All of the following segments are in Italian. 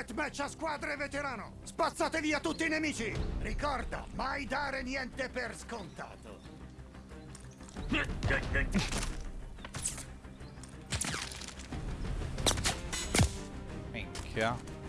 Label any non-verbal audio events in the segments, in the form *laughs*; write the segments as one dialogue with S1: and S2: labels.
S1: Deathmatch a squadre veterano! Spazzate via tutti i nemici! Ricorda, mai dare niente per scontato!
S2: Minchia.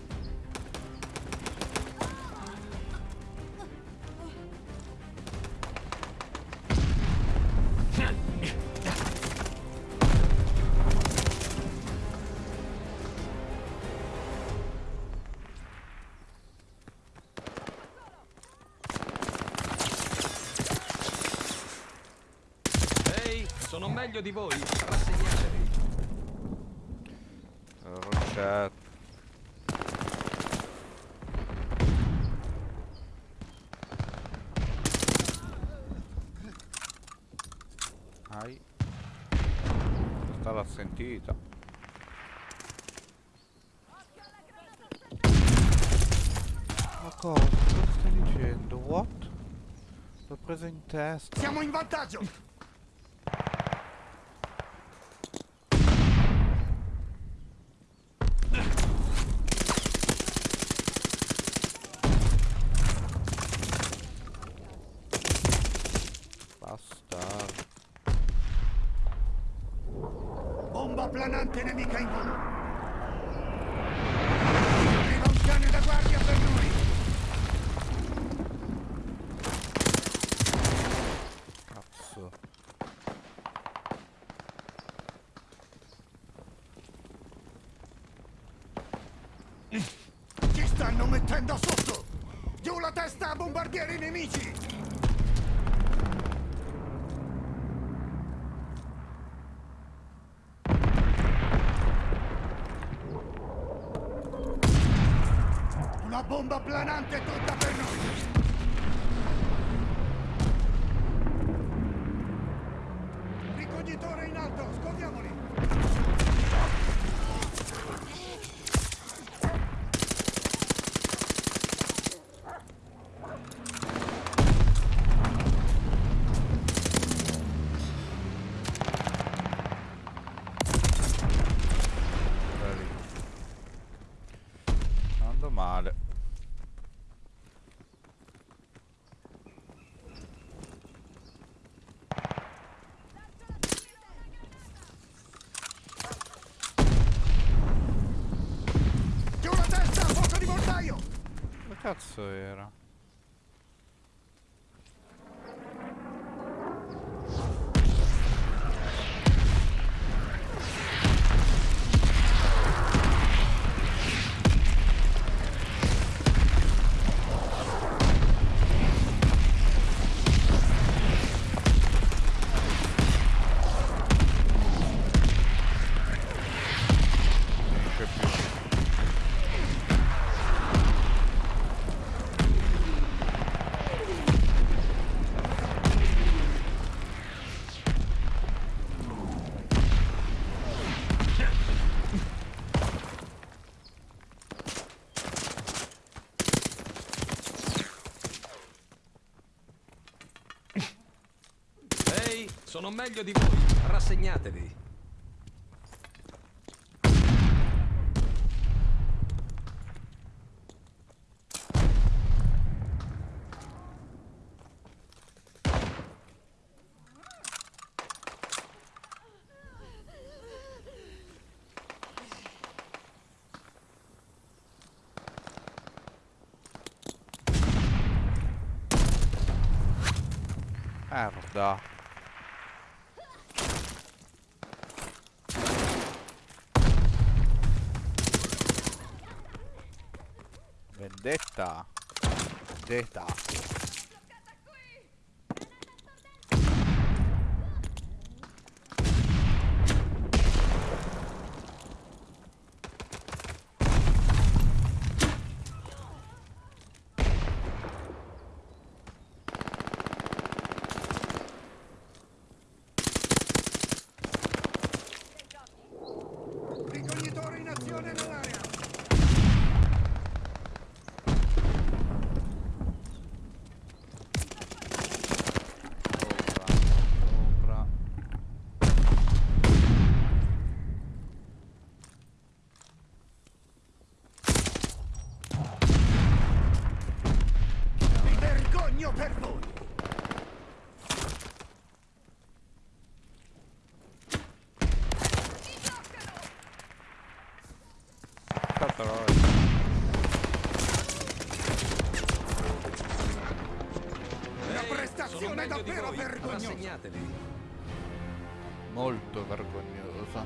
S3: Meglio di voi. Rassegnatevi.
S2: Rocetta. Ai. Questa l'ha sentita. Ma cosa? Cosa stai dicendo? What? L'ho presa in testa.
S1: Siamo in vantaggio!
S2: Cazzo era?
S3: Meglio di voi. Rassegnatevi.
S2: Merda.
S1: Deitar.
S3: Deitar.
S1: Vergognosa.
S3: Rassegnatevi.
S2: Molto vergognosa.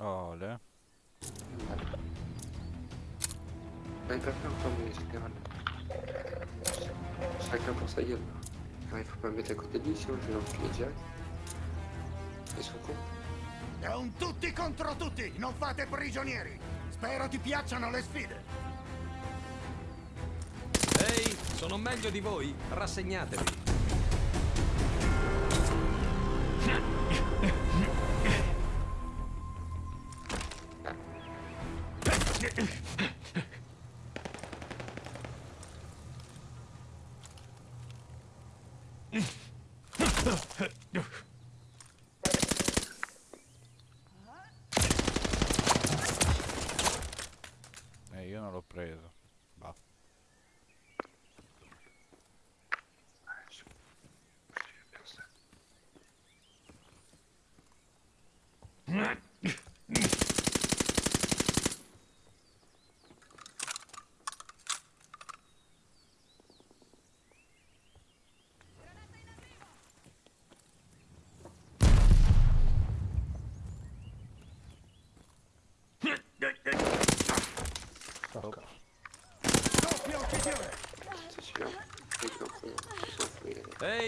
S2: Ole.
S4: Vai pra cá pra mim, cara. Sai que eu posso sair. Vai pra mettere con delissimo, fino a finire. E su.
S1: È un tutti contro tutti! Non fate prigionieri! Spero ti piacciono le sfide!
S3: Ehi, sono meglio di voi. Rassegnatevi.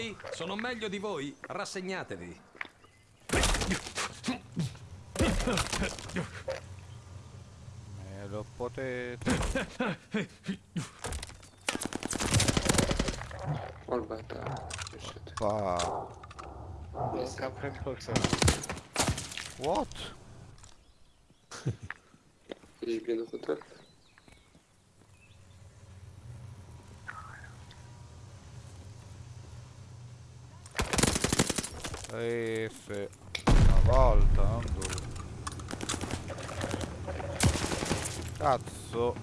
S3: Ehi, sono meglio di voi. Rassegnatevi.
S2: Me lo potete...
S4: Shit.
S2: fa. What?
S4: Gdzieś biegną hotel.
S2: Sì. Una volta, non due. Cazzo.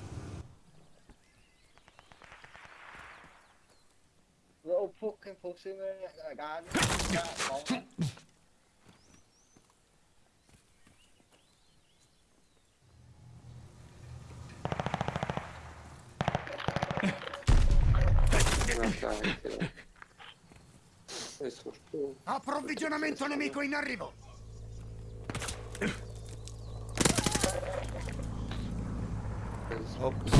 S5: Little fucking pussy man, I got it.
S4: Ma dai, che no. Adesso sto...
S1: Approvvigionamento nemico in arrivo!
S4: Adesso...
S2: Ops.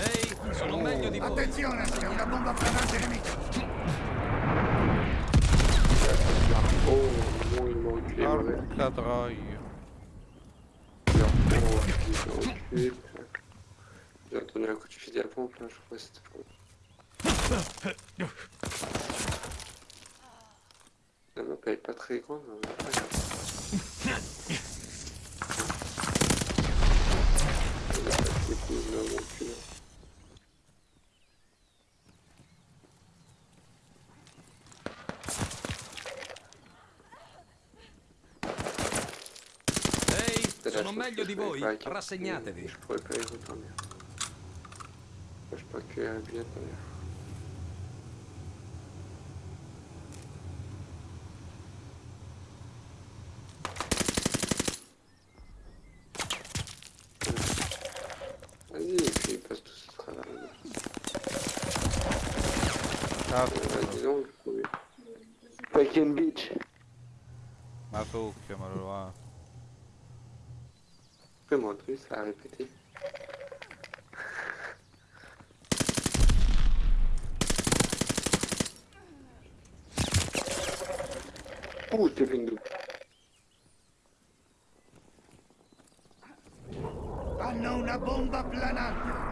S3: Ehi, sono meglio di voi.
S1: Attenzione, c'è una bomba flamante nemica!
S4: Oh, muy, muy clever.
S2: Porca troia.
S4: enculé, putain. J'ai entendu un coup de fusil à pompe là, je crois que c'était pour. *laughs* La map elle est pas très grande, mais pas grave. Il a pas de coups, il m'a enculé.
S3: Ehi,
S4: Te la
S3: sono
S4: chose
S3: meglio
S4: que
S3: di
S4: je savais
S3: voi,
S4: pas, J'ai un billet pour rien. Vas-y, et puis il passe tout ce travail.
S2: Ah,
S4: euh, vas-y donc, oui. Fucking bitch.
S2: Ma ma roba.
S4: Poi mo, tu stai a répété une double.
S1: Hanno una bomba planante.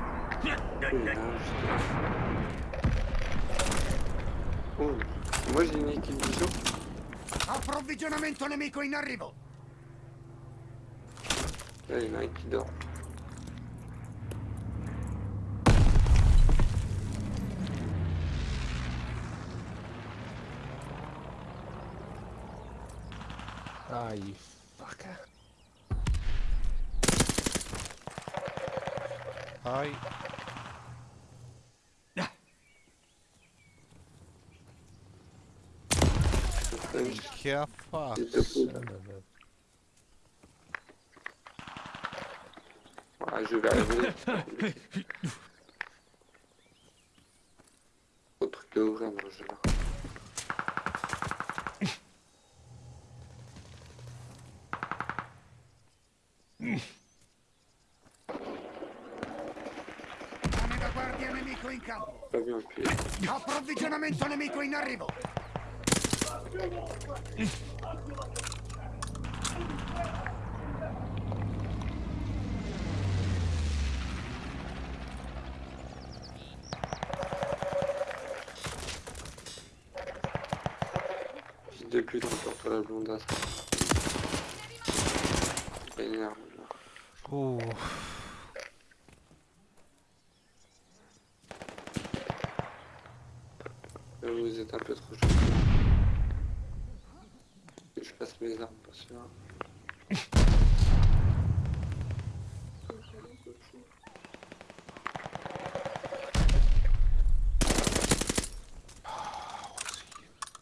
S4: J'ai une équipe vision.
S1: Approvvigionamento nemico in arrivo.
S4: Là, il y en a un qui dort.
S6: Ah, you fucker.
S2: Ai. Che ha fatto?
S4: Il te fout.
S6: Son of a-
S4: Ah, je vais arriver. Au truc de ouvrir, moi, je là.
S1: Cane da guardia nemico in
S4: appuyé.
S1: Approvvigionamento nemico in arrivo.
S4: Fils de pute, encore toi la blondasse. Pas énerve, là.
S2: Uh,
S4: Là, Vous êtes un peu trop chaud. Que je passe mes armes, pas sûr.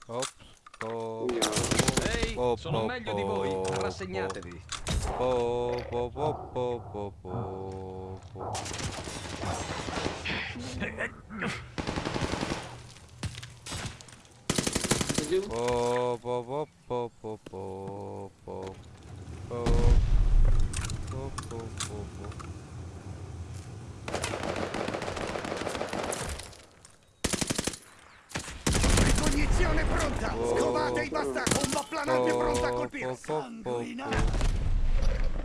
S2: ops. Oh,
S4: Il y a un-
S3: Ehi,
S2: Oh,
S3: sono
S2: oh,
S3: meglio di voi,
S2: oh, oh.
S3: rassegnatevi.
S2: oh, oh, oh, oh, oh, oh, oh. Oh, oh, oh, oh, oh, oh, oh. Oh. Oh, oh, oh, oh.
S1: Ricognizione pronta. Scovate i bastardi. Bomba planante pronta a colpire. Sanguinante.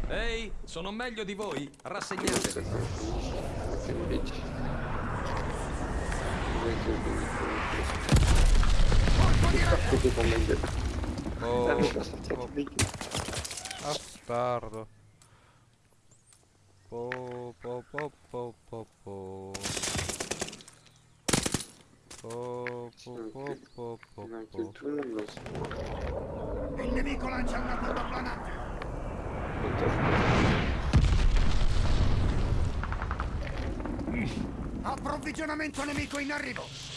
S3: Ehi, sono meglio di voi, rassegnatevi.
S4: Fucking bitch. Mec, le
S1: Colpo di raggio.
S4: C'était pour ma gueule. Mais pas sortir
S2: oh,
S4: du mec.
S2: bastardo. Po, po, po, po, po, po. Po, po, po, po, po, po.
S1: Il nemico lancia una bomba planante. Approvvigionamento nemico in arrivo.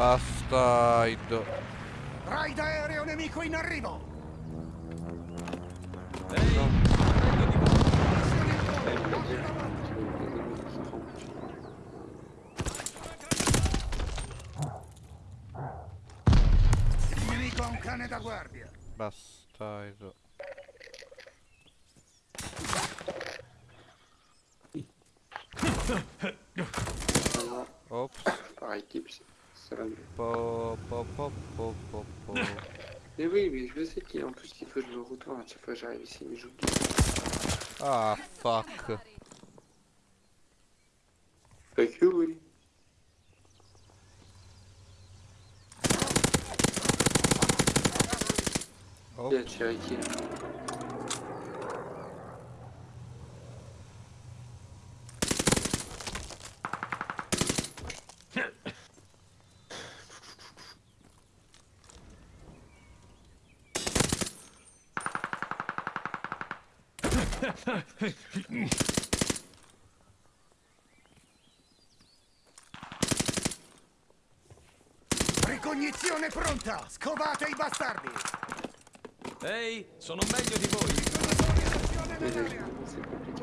S2: Bastardo.
S1: Raid aereo nemico in arrivo.
S3: Ehi,
S4: Eh,
S1: volo.
S4: il
S1: nemico ha un cane da guardia.
S2: Bastardo.
S4: Ah,
S2: Ops.
S4: Par équipe, c'est Salut.
S2: Po, po, po, po.
S4: Mais oui, mais je sais qu'il en plus il faut que je le retourne à chaque fois que j'arrive ici, mais j'oublie.
S2: Ah, fuck.
S4: Fait que oui.
S2: Oh,
S4: Il a tiré qui là?
S1: Ricognizione pronta! Scovate i bastardi!
S3: Ehi, sono meglio di voi.
S4: Mais là, c'est compliqué.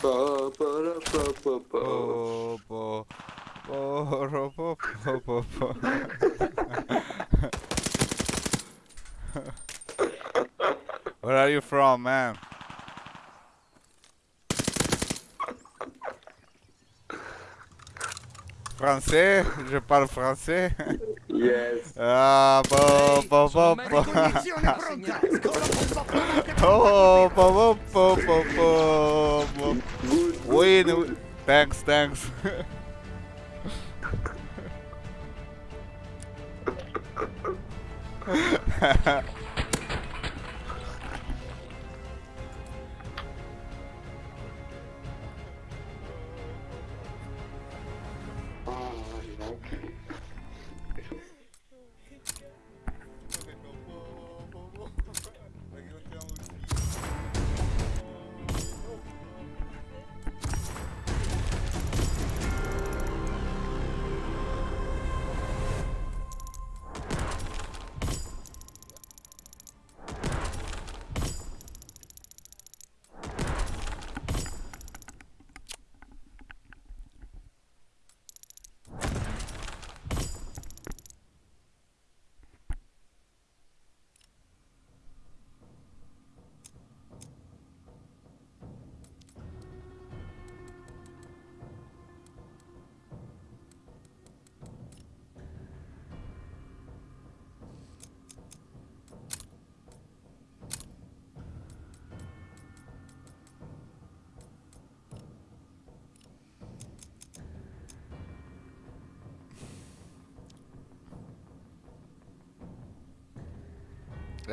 S4: Pa, pa, ra, pa, pa, pa.
S2: po, po, po, ro, po, po, po, po. *laughs* Where are you from, man? Français? Je parle français?
S4: Yes. *laughs*
S2: Ah, po, po, po, po.
S1: Ricognizione pronta! Scova quello che
S2: Oh, po, po, po, po, po, po.
S4: Good.
S2: Win, win. Thanks, thanks. *laughs* *laughs*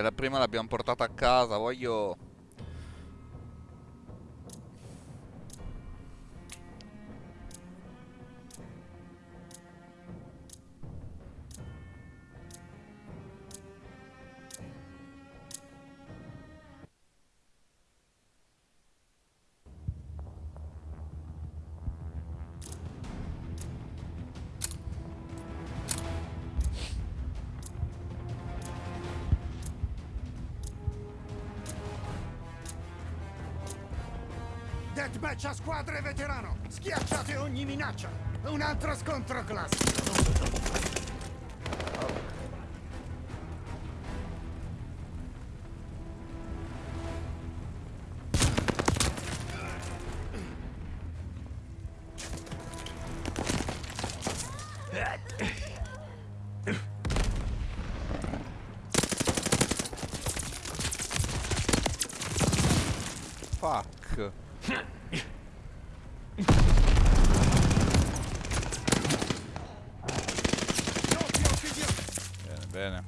S2: la prima l'abbiamo portata a casa, voglio...
S1: Squadre veterano! Schiacciate ogni minaccia! Un altro scontro classico!
S2: Bene, bene.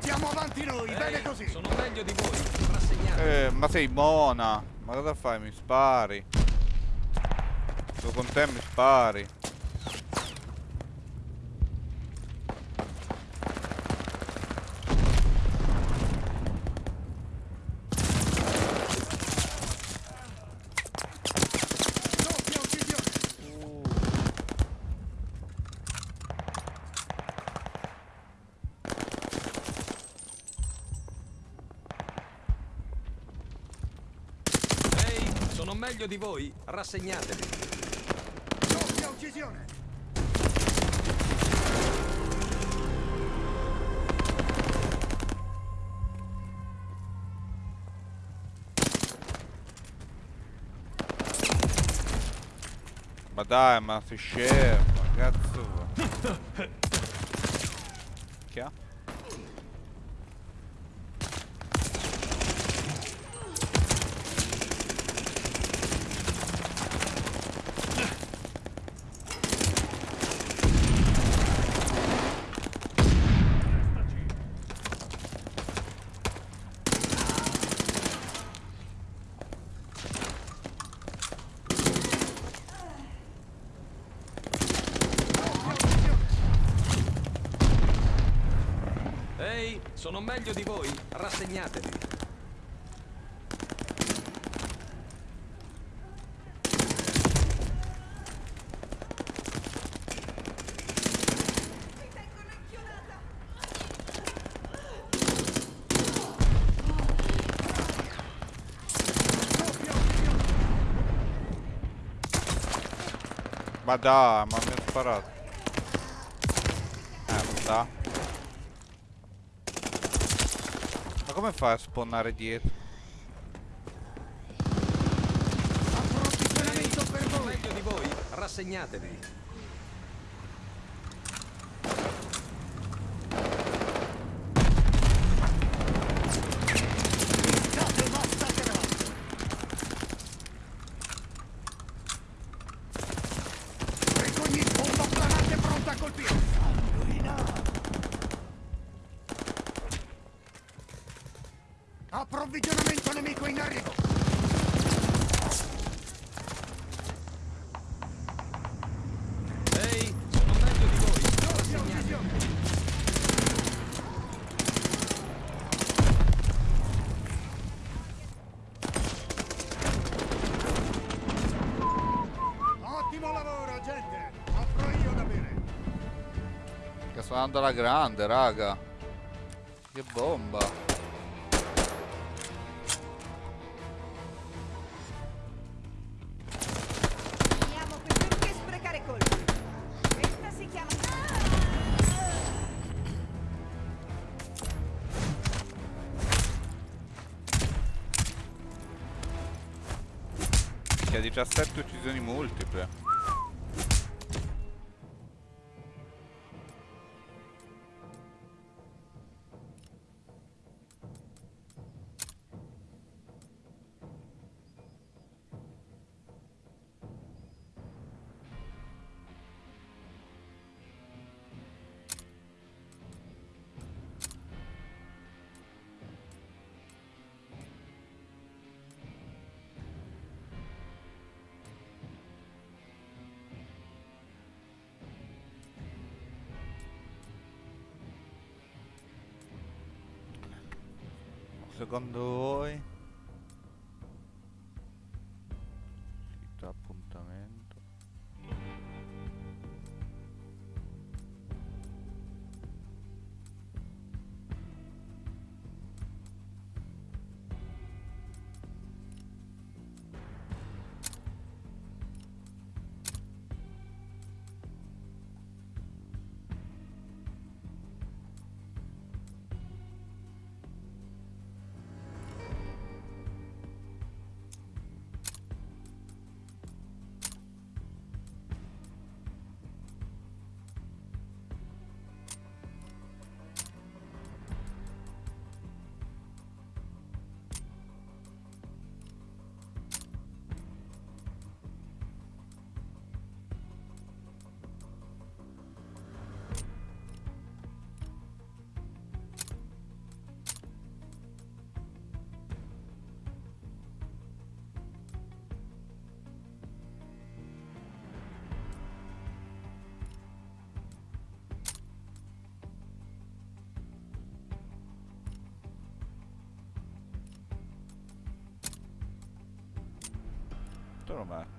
S1: Siamo avanti noi, bene
S3: Ehi,
S1: così!
S3: sono meglio di voi.
S2: Eh, ma sei buona. Ma cosa fai? Mi spari. Sto con te mi spari.
S3: voi, rassegnatevi.
S1: Doppia uccisione!
S2: Ma dai, ma sei scemo, cazzo. *laughs* Che ha? Ma dai, ma mi ha sparato. Eh, dà. Ma come fai a spawnare dietro?
S1: Approvvigionamento per voi!
S3: meglio di voi, rassegnatevi.
S1: State massacrando! Recogni bomba planante pronta a colpire! Sanguina! Approvvigionamento nemico in arrivo!
S3: Ehi, sono meglio di voi, rassegnatevi.
S1: Ottimo lavoro, gente! Offro io da bere!
S2: Che sto andando alla grande, raga. Che bomba.
S7: Finiamo sprecare colpi. Questa si chiama...
S2: Che ha 17 uccisioni multiple. Secondo voi? Te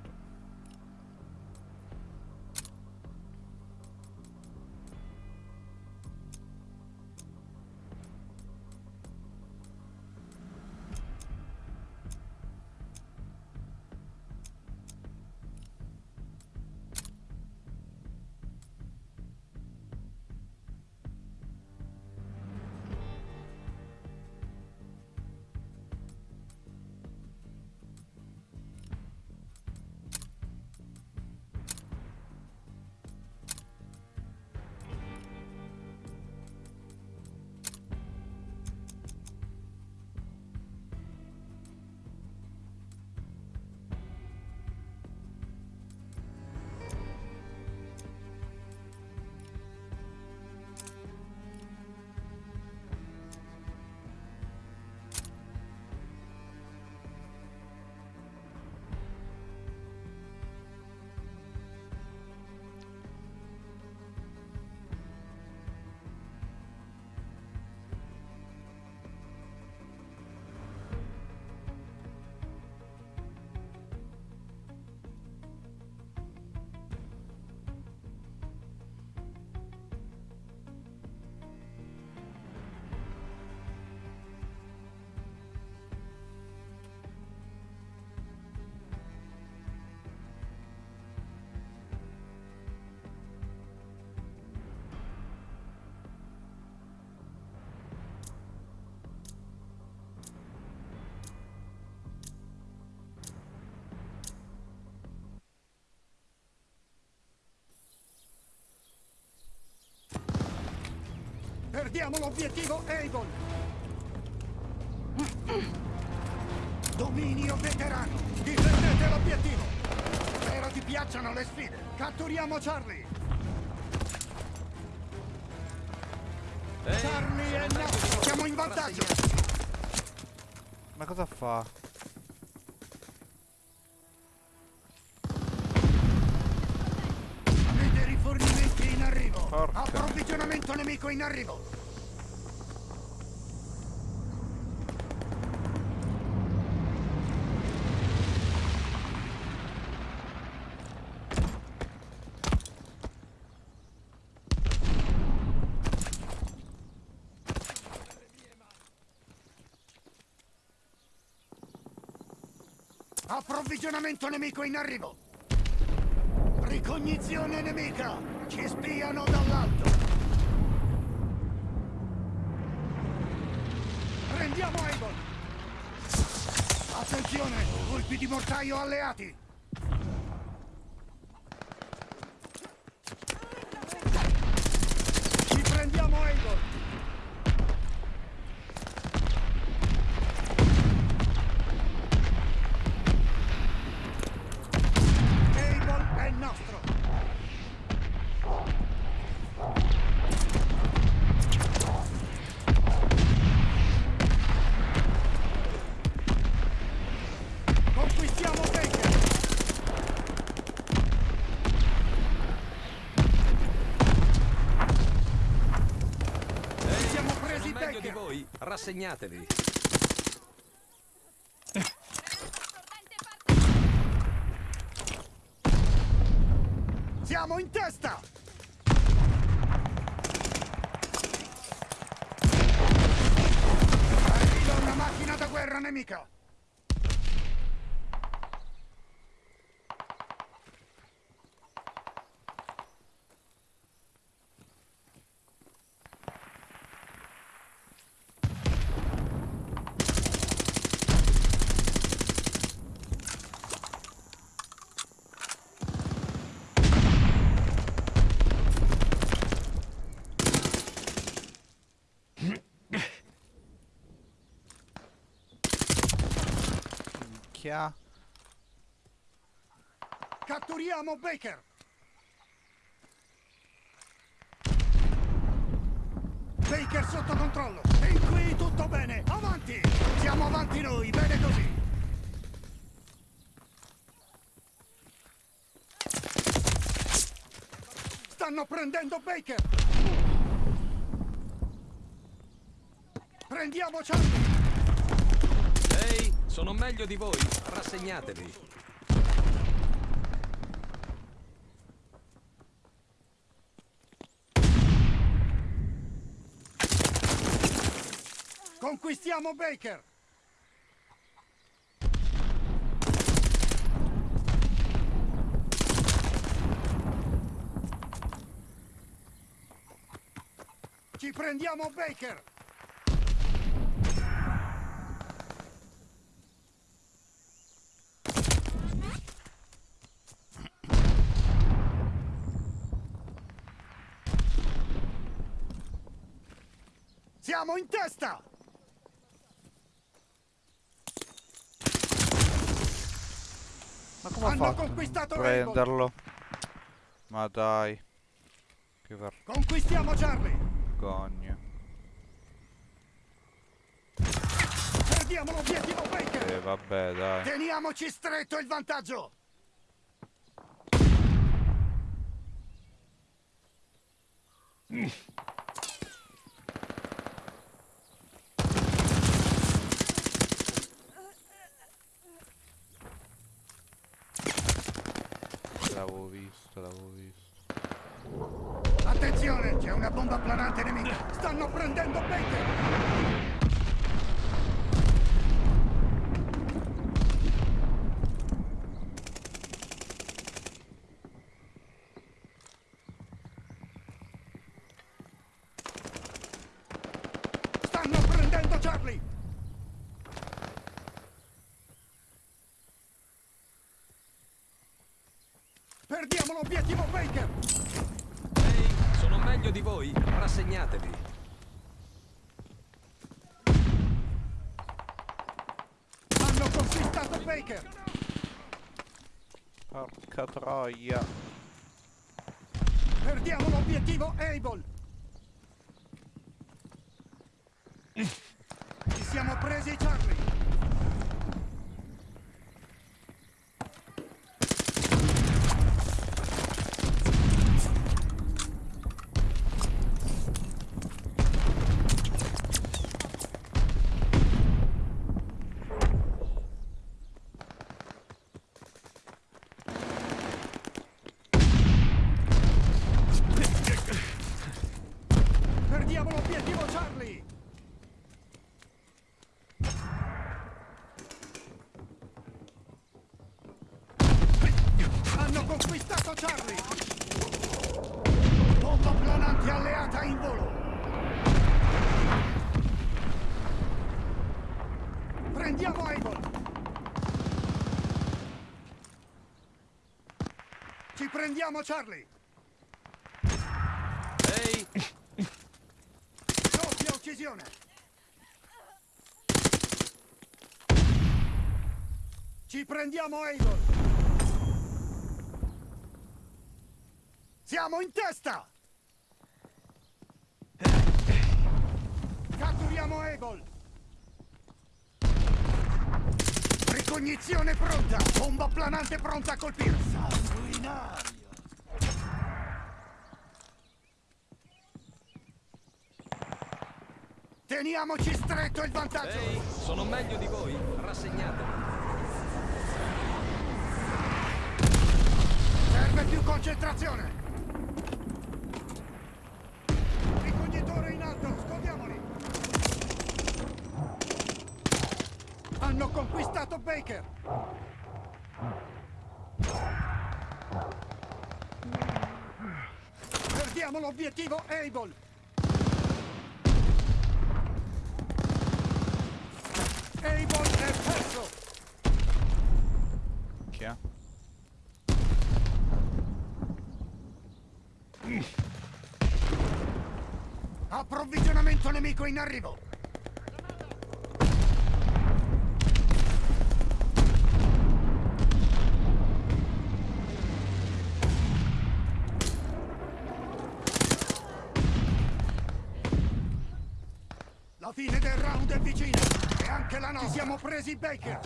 S1: Perdiamo l'obiettivo Avon! Dominio veterano! Difendete l'obiettivo! Spero ti piacciono le sfide! Catturiamo Charlie!
S3: Ehi,
S1: Charlie è
S3: voi.
S1: Siamo in vantaggio!
S2: Ma cosa fa?
S1: Avete rifornimenti in arrivo!
S2: Porca.
S1: Approvvigionamento nemico in arrivo! Approvvigionamento nemico in arrivo! Ricognizione nemica! Ci spiano dall'alto! Prendiamo Avon! Attenzione! Colpi di mortaio alleati! Ci prendiamo Avon! Avon è nostro! Conquistiamo Baker!
S3: Ehi,
S1: Siamo
S3: sono
S1: presi
S3: meglio di
S1: Baker!
S3: voi. Rassegnatevi.
S1: Siamo in testa! Arriva una macchina da guerra nemica!
S2: Chia.
S1: Catturiamo Baker! Baker sotto controllo! Fin qui tutto bene! Avanti! Siamo avanti noi, bene così! Stanno prendendo Baker! Prendiamo Charlie!
S3: Sono meglio di voi. Rassegnatevi.
S1: Conquistiamo Baker! Ci prendiamo Baker! Siamo in testa!
S2: Ma come ha
S1: Hanno
S2: fatto? a non
S1: conquistato
S2: prenderlo? Ma dai. Che
S1: Conquistiamo Charlie!
S2: vergogna.
S1: Perdiamo l'obiettivo Baker!
S2: E vabbè, dai.
S1: Teniamoci stretto il vantaggio!
S2: L'avevo visto, l'avevo visto.
S1: Attenzione, c'è una bomba planante nemica! Stanno prendendo Baker! Stanno prendendo Charlie! Perdiamo l'obiettivo Baker!
S3: Ehi, sono meglio di voi. Rassegnatevi.
S1: Baker!
S2: Porca troia.
S1: Perdiamo l'obiettivo Able! Ci siamo presi Charlie! Perdiamo l'obiettivo Charlie! Hanno conquistato Charlie! Bomba planante alleata in volo! Prendiamo Able! Ci prendiamo Charlie!
S3: Ehi,
S1: Doppia uccisione! Ci prendiamo Able! Siamo in testa! Catturiamo Able! Ricognizione pronta! Bomba planante pronta a colpire! Sanguinario! Teniamoci stretto il vantaggio!
S3: ehi, sono meglio di voi. Rassegnatevi.
S1: Serve più concentrazione! Ricognitore in alto, scordiamoli! Hanno conquistato Baker! Perdiamo l'obiettivo Able!
S2: Chi è?
S1: Approvvigionamento nemico in arrivo! La fine del round è vicina! Anche la nostra! Ci siamo presi Baker!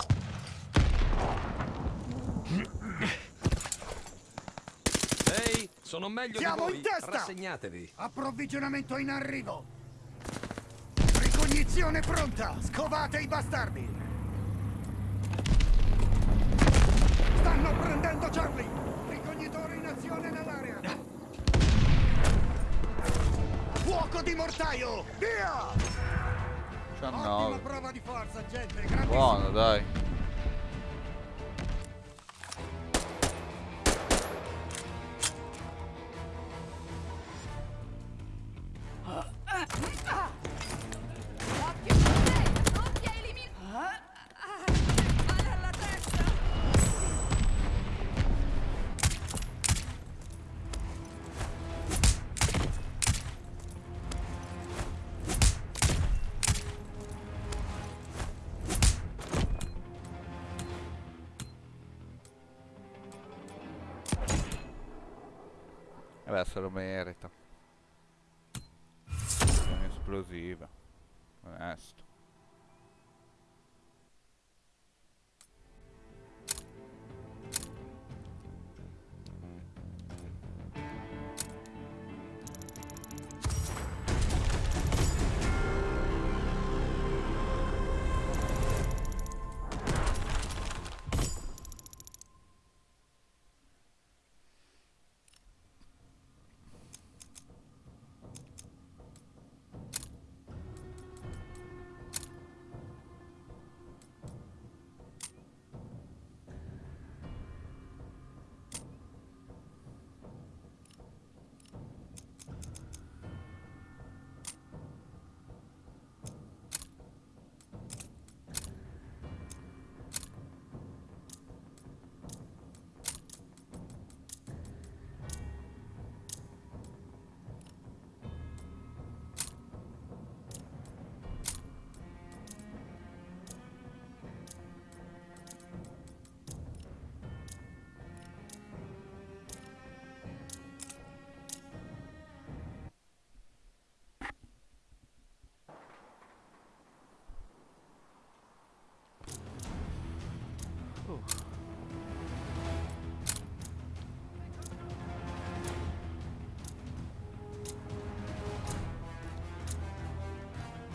S3: Ehi, sono meglio
S1: Siamo
S3: di voi.
S1: in testa!
S3: Rassegnatevi.
S1: Approvvigionamento in arrivo! Ricognizione pronta! Scovate i bastardi!
S2: 19.
S1: prova di forza, gente! Grandissimo!
S2: Buono, dai.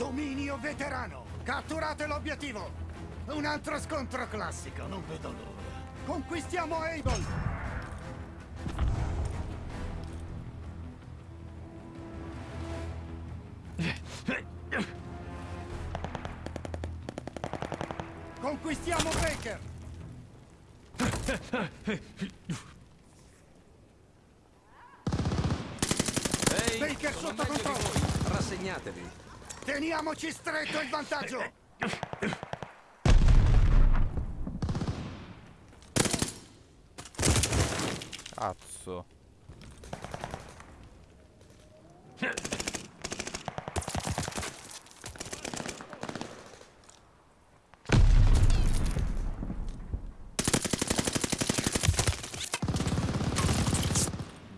S1: Dominio veterano. Catturate l'obiettivo. Un altro scontro classico, non vedo l'ora. Conquistiamo Able. Stretto il vantaggio.
S2: Cazzo.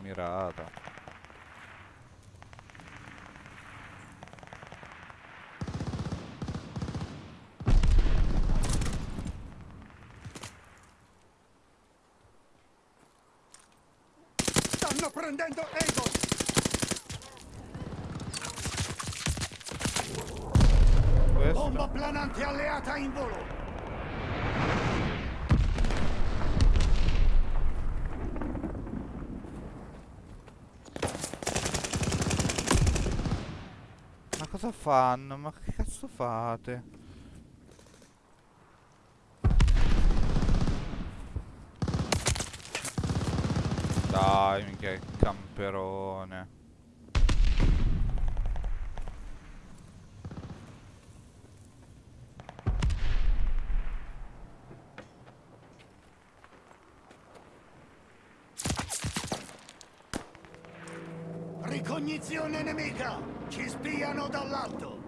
S2: Mirata.
S1: Stanno prendendo.
S2: Questo.
S1: Bomba planante alleata in volo.
S2: Ma cosa fanno? Ma che cazzo fate? Dai, mica che camperone.
S1: Ricognizione nemica. Ci spiano dall'alto.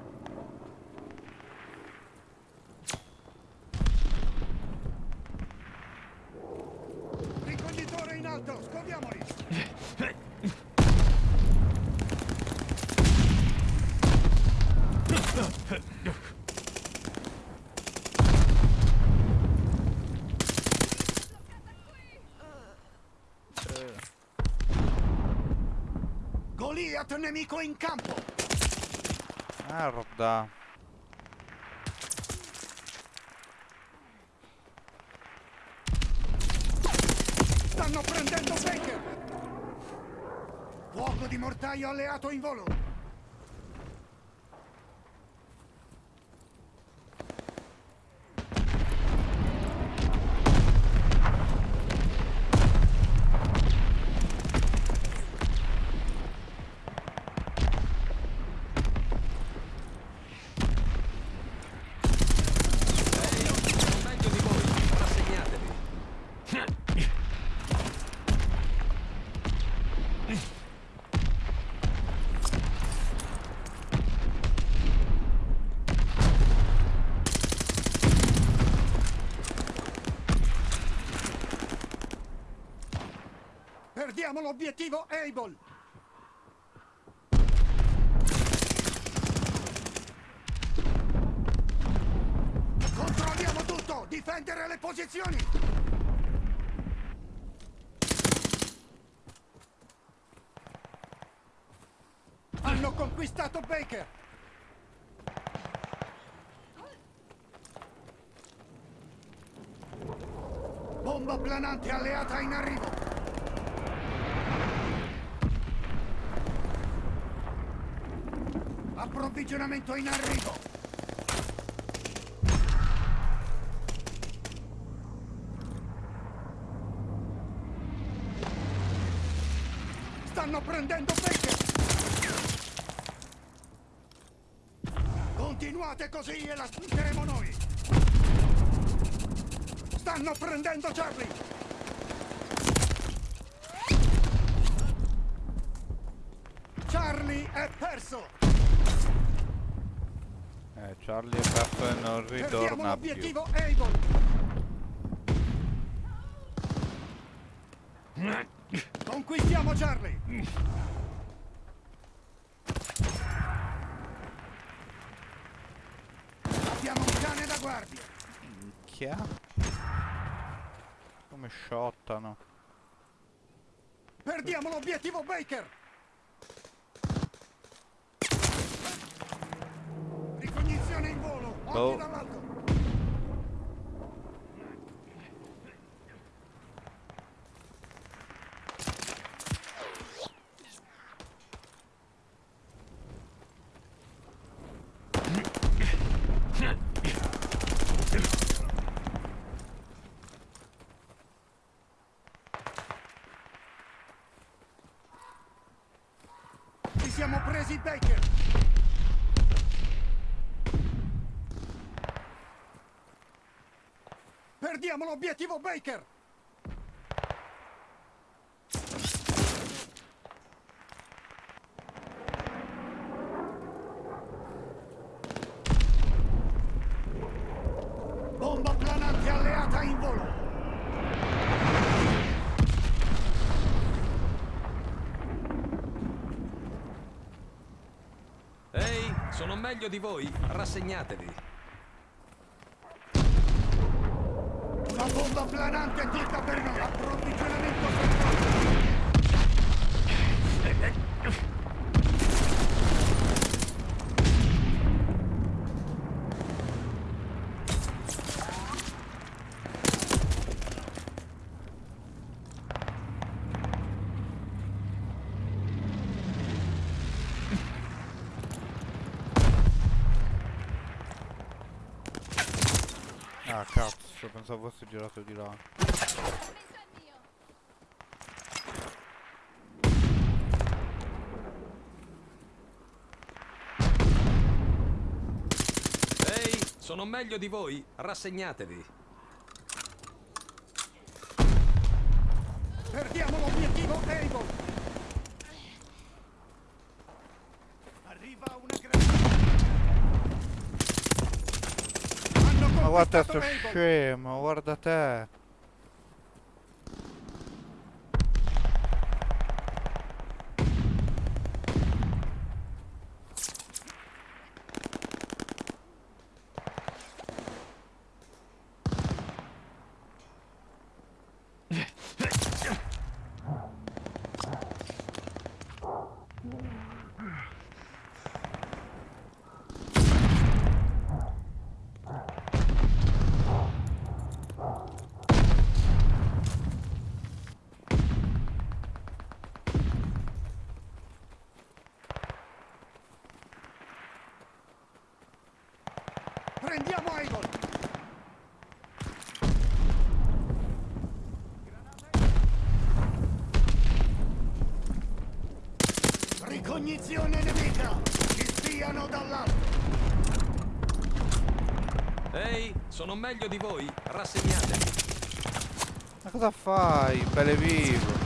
S1: Ricognitore in alto, scoviamoli. Goliath nemico in campo.
S2: Merda.
S1: Stanno prendendo Baker. Fuoco di mortaio alleato in volo.
S3: Ehi, sono meglio di voi. Rassegnatevi.
S1: Perdiamo l'obiettivo Able. Controlliamo tutto! Difendere le posizioni! Hanno conquistato Baker! Bomba planante alleata in arrivo! Approvvigionamento in arrivo! Stanno prendendo Baker! Continuate così e la spunteremo noi! Stanno prendendo Charlie! Charlie è perso!
S2: Charlie e non
S1: Perdiamo
S2: ritorna più.
S1: l'obiettivo Able! Conquistiamo Charlie! Abbiamo un cane da guardia!
S2: Minchia. Come shottano.
S1: Perdiamo l'obiettivo Baker!
S2: Boh.
S1: dall'alto! Ci siamo presi Baker! Perdiamo l'obiettivo Baker! Bomba planante volo!
S3: Ehi, sono meglio di voi. Rassegnatevi.
S1: La bomba planante è tutta per noi! Approvvigionamento controllo!
S2: Ah cazzo, pensavo fosse girato di là.
S3: Ehi, sono meglio di voi. Rassegnatevi.
S1: Perdiamo l'obiettivo
S2: Ma guarda sto scemo, guarda te.
S1: Prendiamo Able! Ricognizione nemica! Ci spiano dall'alto!
S3: Ehi, sono meglio di voi. Rassegnatevi.
S2: Ma cosa fai, belle vivo?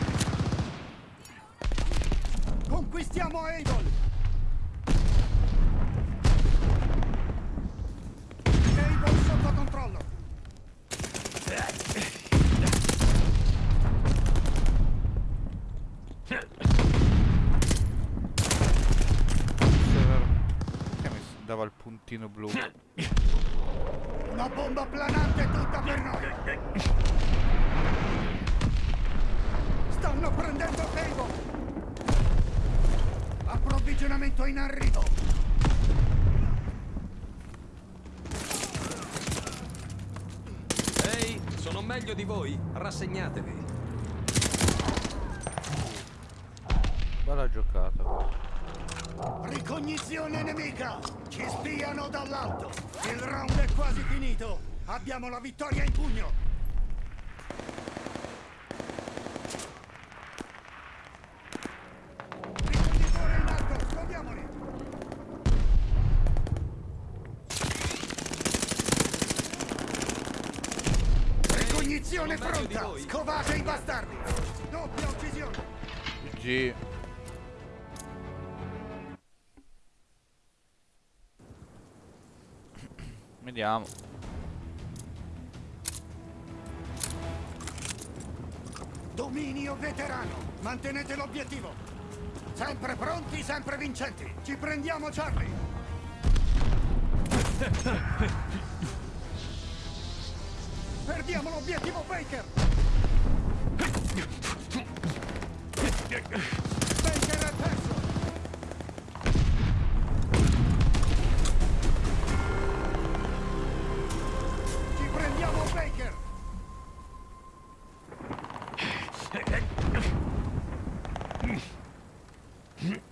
S1: vincenti! Ci prendiamo Charlie! Perdiamo l'obiettivo Baker! Baker è perso! Ci prendiamo Baker! Mm-hmm.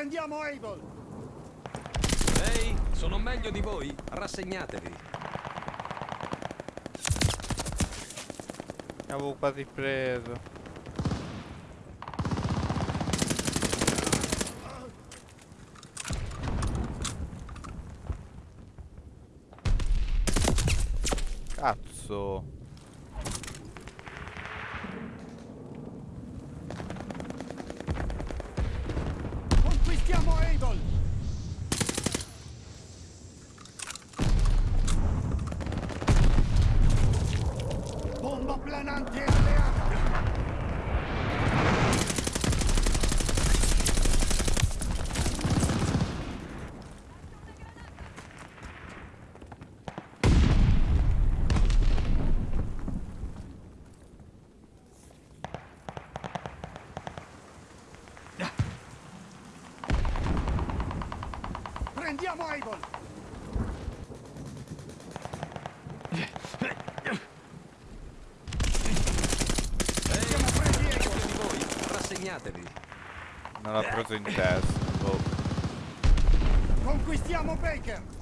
S1: Riprendiamo Able.
S3: Ehi, sono meglio di voi. Rassegnatevi.
S2: Avevo quasi preso. Cazzo.
S1: Conquistiamo Able. Bomba planante alleata. Prendiamo Able.
S3: Ehi,
S1: Siamo presi
S3: meglio
S1: Able.
S3: di voi. Rassegnatevi.
S2: Preso in testa. Boh.
S1: Conquistiamo. Baker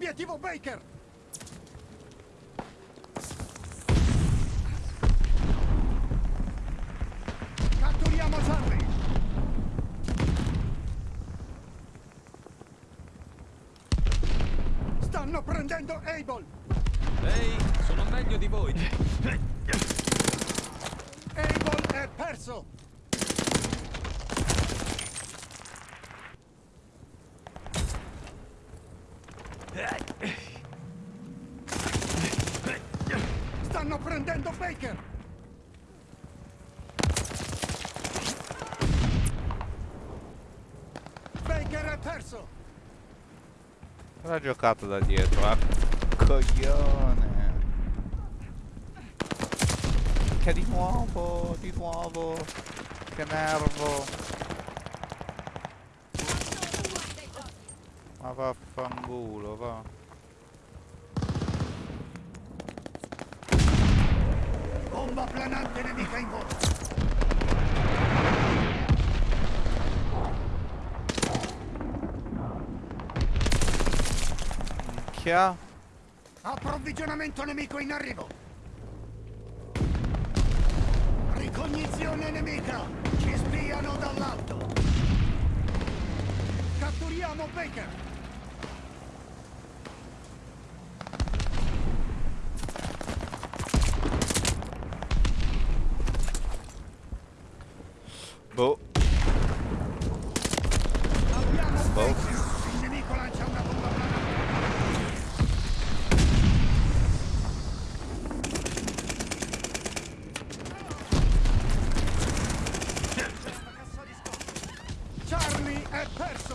S1: Perdiamo l'obiettivo Baker. Catturiamo Charlie. Stanno prendendo Able.
S3: Ehi, sono meglio di voi.
S1: Able è perso. Stanno prendendo Baker. Baker è perso.
S2: L'ha giocato da dietro, ah. Coglione. Che di nuovo, di nuovo. Che nervo. Ma vaffanculo, va.
S1: Bomba planante nemica in volo.
S2: Minchia.
S1: Approvvigionamento nemico in arrivo. Ricognizione nemica. Ci spiano dall'alto. Catturiamo Baker.
S2: Boh.
S1: Abbiamo
S2: Boh.
S1: Baker. Il nemico lancia una bomba planante. Charlie è perso!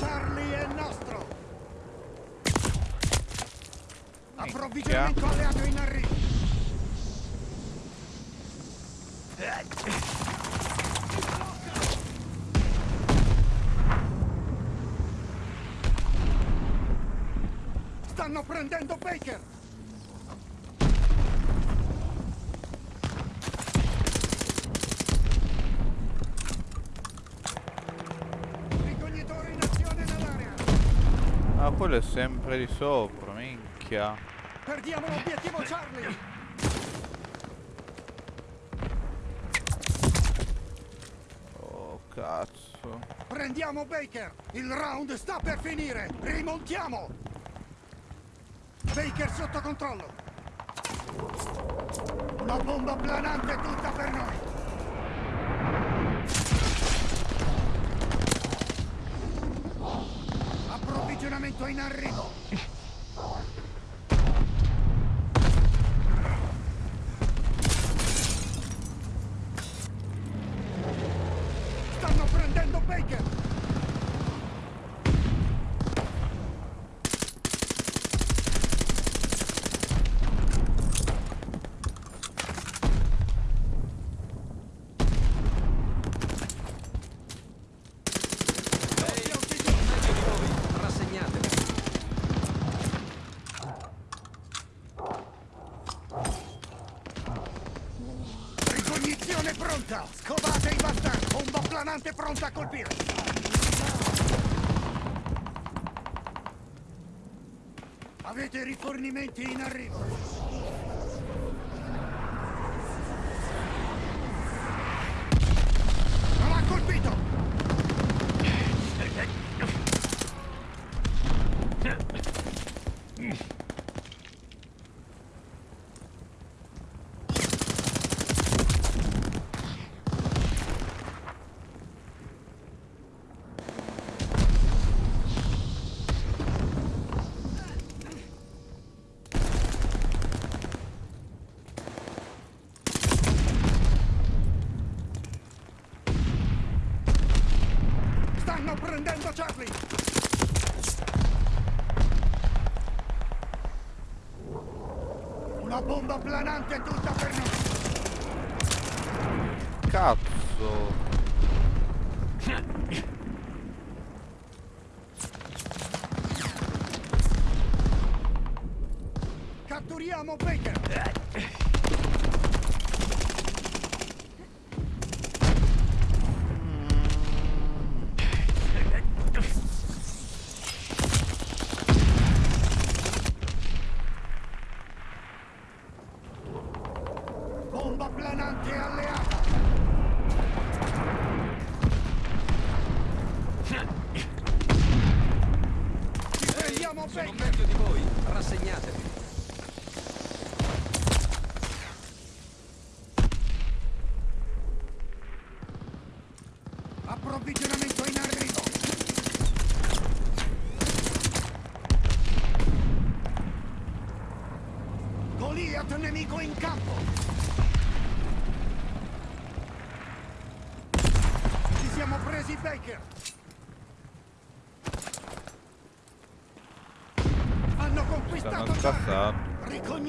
S1: Charlie è nostro! Approvvigionamento alleato in arrivo! Stanno Baker! Ricognitore in azione nell'area!
S2: Ah, quello è sempre di sopra, minchia.
S1: Perdiamo l'obiettivo Charlie!
S2: Oh, cazzo.
S1: Prendiamo Baker! Il round sta per finire! Rimontiamo! Baker sotto controllo! Una bomba planante tutta per noi! Approvvigionamento in arrivo! Munizione pronta! Scovate i bastardi! Planante pronta a colpire! Avete rifornimenti in arrivo!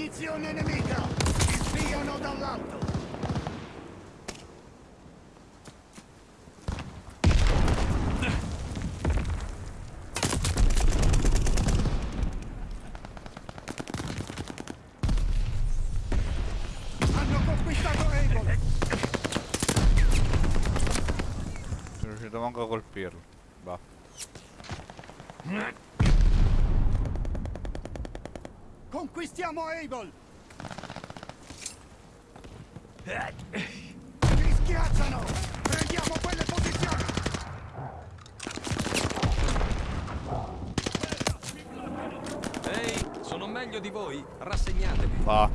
S1: Ricognizione nemica! Ci spiano dall'alto! Hanno conquistato Able!
S2: Sono riuscito manco a colpirlo. Va.
S1: Conquistiamo Able! Ci schiacciano! Prendiamo quelle posizioni!
S3: Ehi, sono meglio di voi, rassegnatevi.
S2: Va.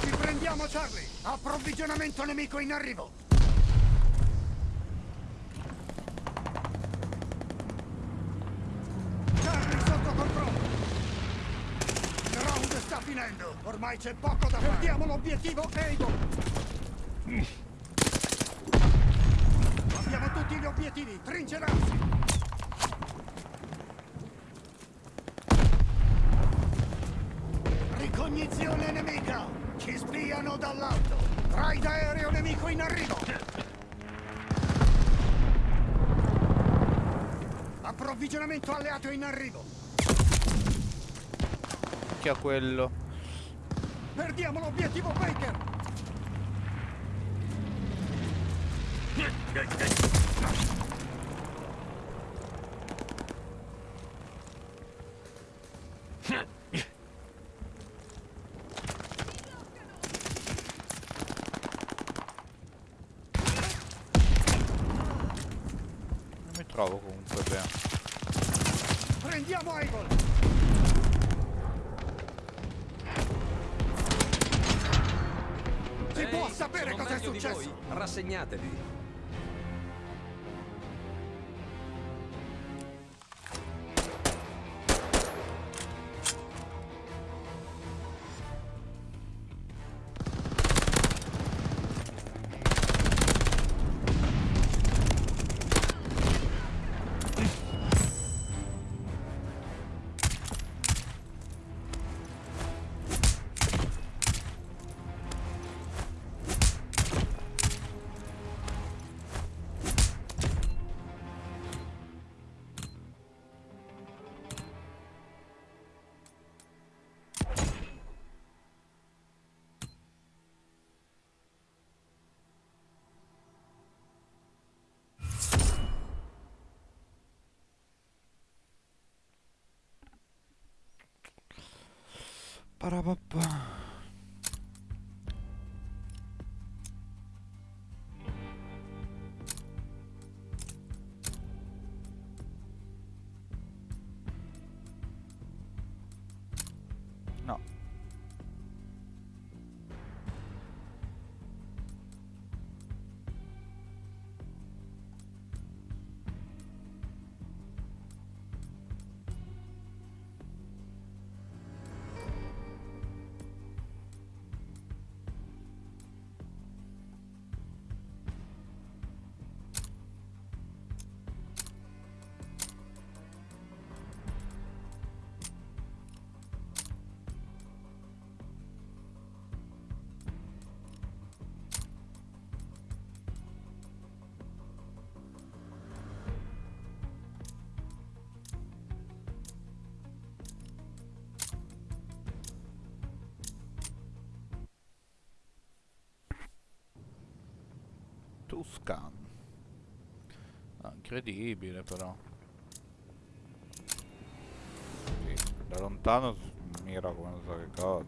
S1: Ci prendiamo Charlie! Approvvigionamento nemico in arrivo! Charlie sotto controllo! Il round sta finendo! Ormai c'è poco da fare! Perdiamo l'obiettivo Able! Abbiamo tutti gli obiettivi! Trincerarsi! Ricognizione nemica! Ci spiano dall'alto! Raid aereo nemico in arrivo! Approvvigionamento alleato in arrivo!
S2: Chi ha quello?
S1: Perdiamo l'obiettivo Baker! *laughs*
S2: Parabapá. Tuscan. Ah, incredibile però. Sì, da lontano mira come non so che cosa.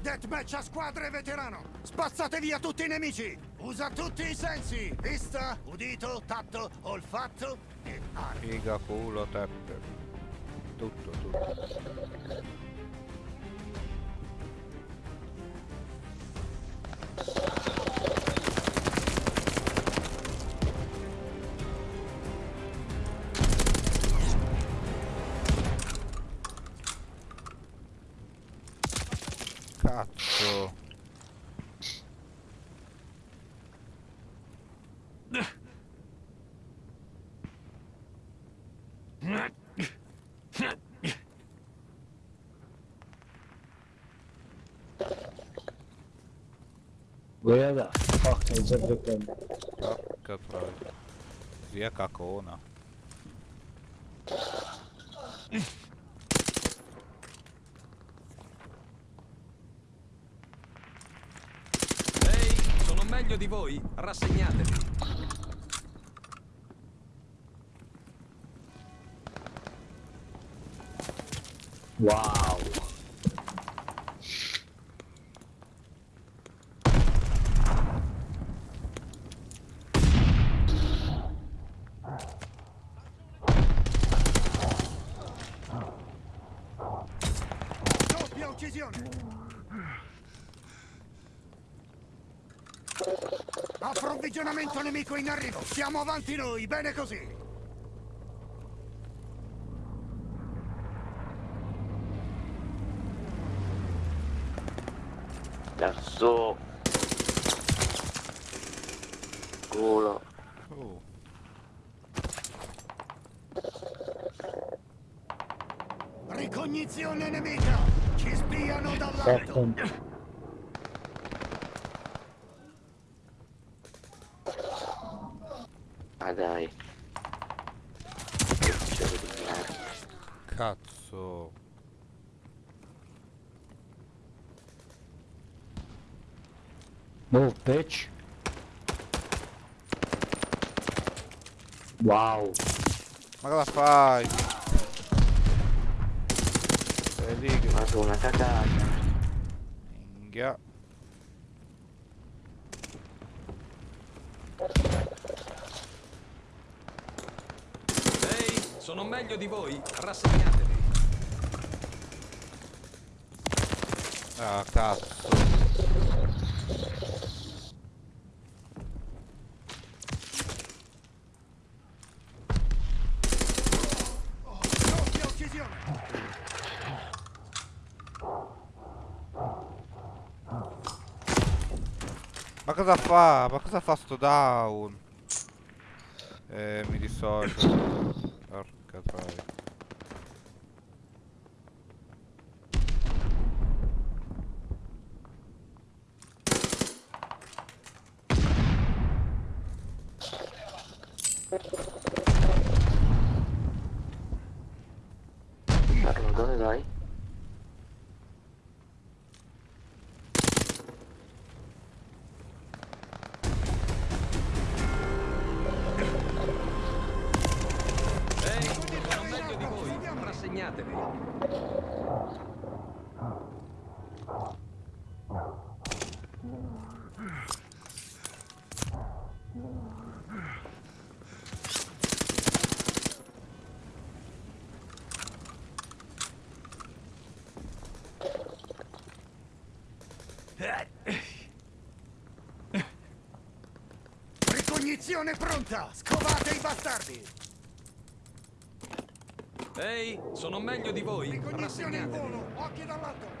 S1: Deathmatch a squadre veterano! Spazzate via tutti i nemici! Usa tutti i sensi! Vista, udito, tatto, olfatto e aria.
S2: Figa, culo, tette. Tutto, tutto.
S6: Where the fuck is everything?
S2: Porca troia. Zia cacona.
S3: Ehi, sono meglio di voi, rassegnatevi.
S6: Wow.
S1: Doppia uccisione! Approvvigionamento nemico in arrivo! Siamo avanti noi, bene così!
S4: Cazzo. Culo.
S2: Oh.
S1: Ricognizione nemica! Ci spiano dall'alto!
S6: Fucking.
S4: Ah dai. Di merda.
S2: Cazzo.
S6: Move, bitch. Wow.
S2: Ma cosa fai? Sei lì che...
S4: Ma sono una cagata.
S2: Minchia.
S3: Ehi, sono meglio di voi, rassegnatevi.
S2: Ah, cazzo. Ma cosa fa? Ma cosa fa sto down? Eh, mi dissocio.
S1: Ricognizione pronta! Scovate i bastardi!
S3: Ehi, sono meglio di voi.
S1: Ricognizione in volo! Occhi dall'alto!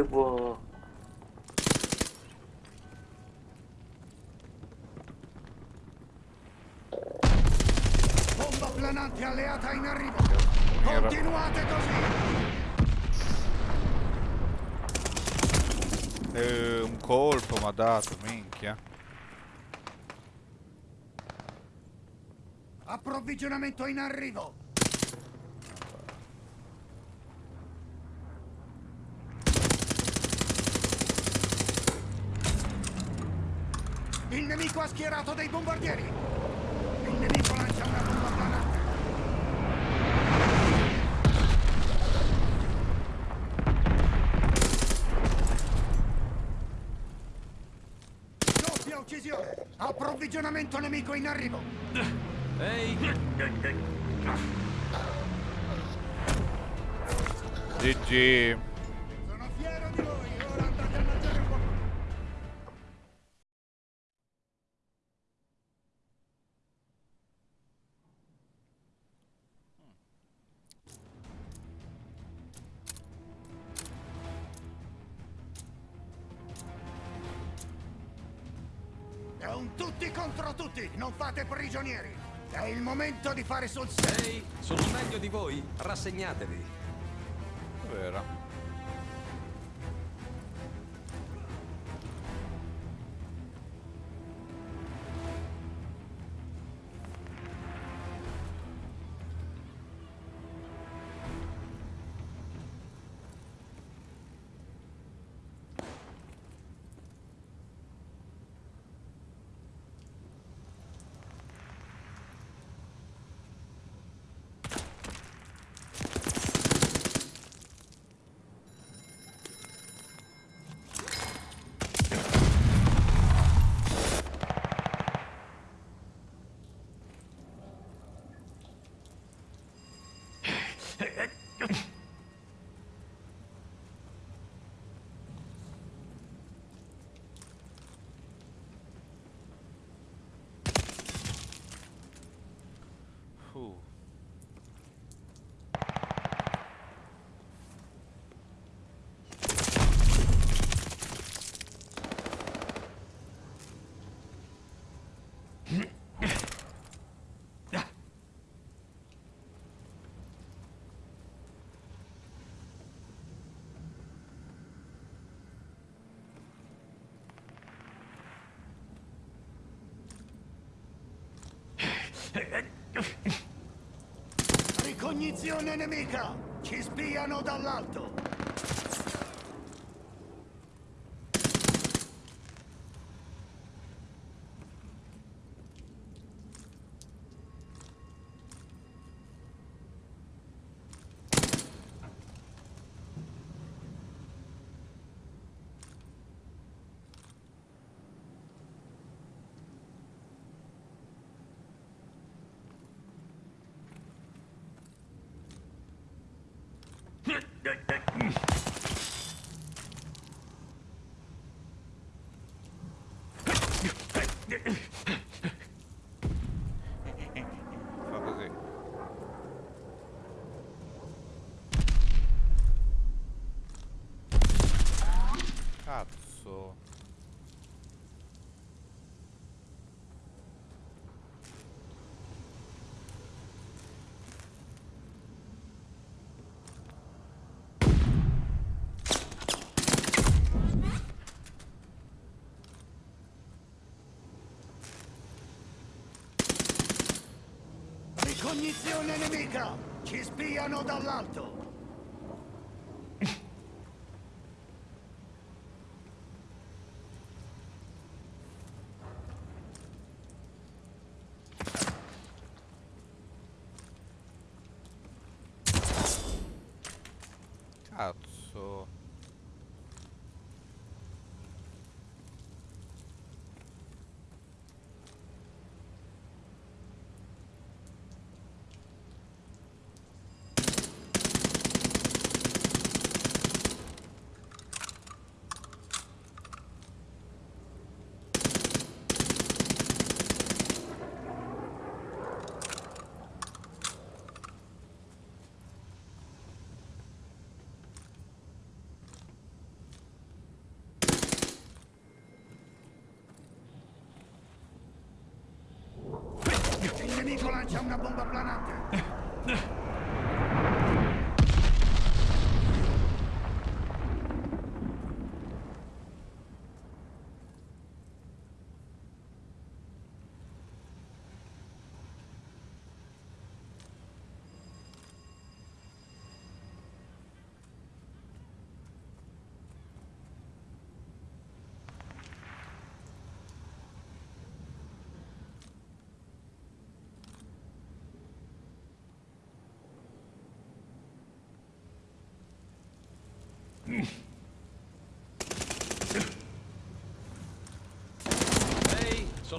S4: Parte buono.
S1: Bomba planante alleata in arrivo! Continuate così!
S2: Eh, un colpo mi ha dato, minchia.
S1: Approvvigionamento in arrivo! Il nemico ha schierato dei bombardieri! Il nemico lancia una bomba planante! Doppia uccisione! Approvvigionamento nemico in arrivo!
S3: Ehi,
S2: GG.
S3: Rassegnatevi.
S1: Ricognizione nemica! Ci spiano dall'alto! Cognizione nemica! Ci spiano dall'alto! Lancia una bomba planante!